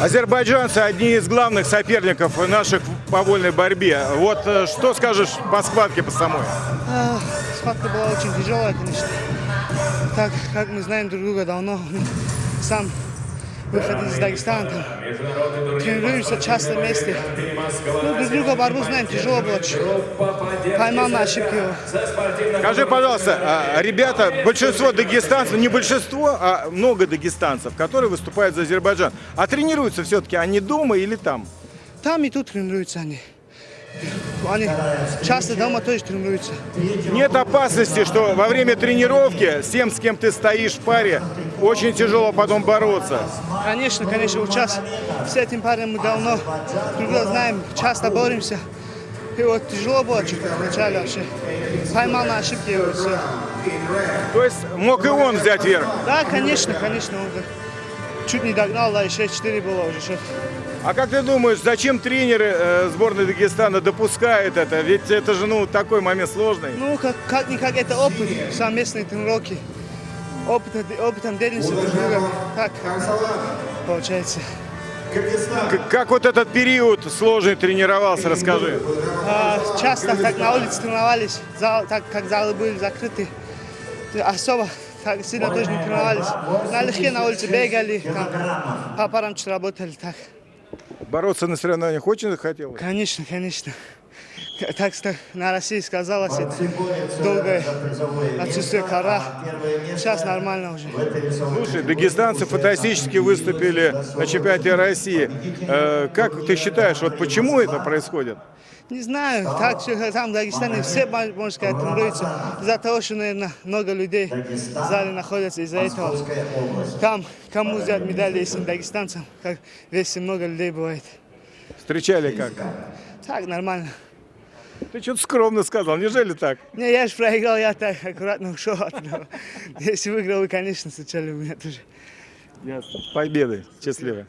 Азербайджанцы одни из главных соперников наших по вольной борьбе. Вот э, что скажешь по схватке по самой? А, Схватка была очень тяжелая, конечно. Так как мы знаем друг друга давно, сам выходил из Дагестана, там, тренируемся часто вместе. Ну, друг друга борьбу знаем, тяжело было. Поймал на ошибки его. Скажи, пожалуйста, а, ребята, большинство дагестанцев, не большинство, а много дагестанцев, которые выступают за Азербайджан. А тренируются все-таки они дома или там? Там и тут тренируются они. Они часто дома тоже тренируются. Нет опасности, что во время тренировки с тем, с кем ты стоишь в паре, очень тяжело потом бороться. Конечно, конечно, вот сейчас с этим парнем мы давно друг друга знаем, часто боремся. И вот тяжело было чуть вначале вообще. Поймал на ошибки его, все. То есть мог и он взять верх. Да, конечно, конечно, он чуть не догнал, да, и 6-4 было уже. Что. А как ты думаешь, зачем тренеры э, сборной Дагестана допускают это? Ведь это же ну такой момент сложный. Ну, как, как-никак это опыт, совместные тренировки. Опыт, опытом делимся друг с другом. Так получается. К- как вот этот период сложный тренировался, расскажи. А, часто так на улице тренировались, зал, так как залы были закрыты. Особо так сильно тоже не тренировались. Налегке на улице бегали, там, по парам чуть работали. Так. Бороться на соревнованиях очень хотелось. Конечно, конечно. Так что на России сказалось это долгое отсутствие кора. Сейчас нормально уже. Слушай, дагестанцы фантастически выступили на чемпионате России. Э, как ты считаешь, вот почему это происходит? Не знаю, так что там в Дагестане все, можно сказать, тренируются из-за того, что, наверное, много людей в зале находятся из-за этого. Там, кому взять медали, если дагестанцам, как весь много людей бывает. Встречали как? Так, нормально. Ты что-то скромно сказал, неужели так? Не, я же проиграл, я так аккуратно ушел от этого. Если выиграл, вы, конечно, встречали бы меня тоже. Победы, счастливо.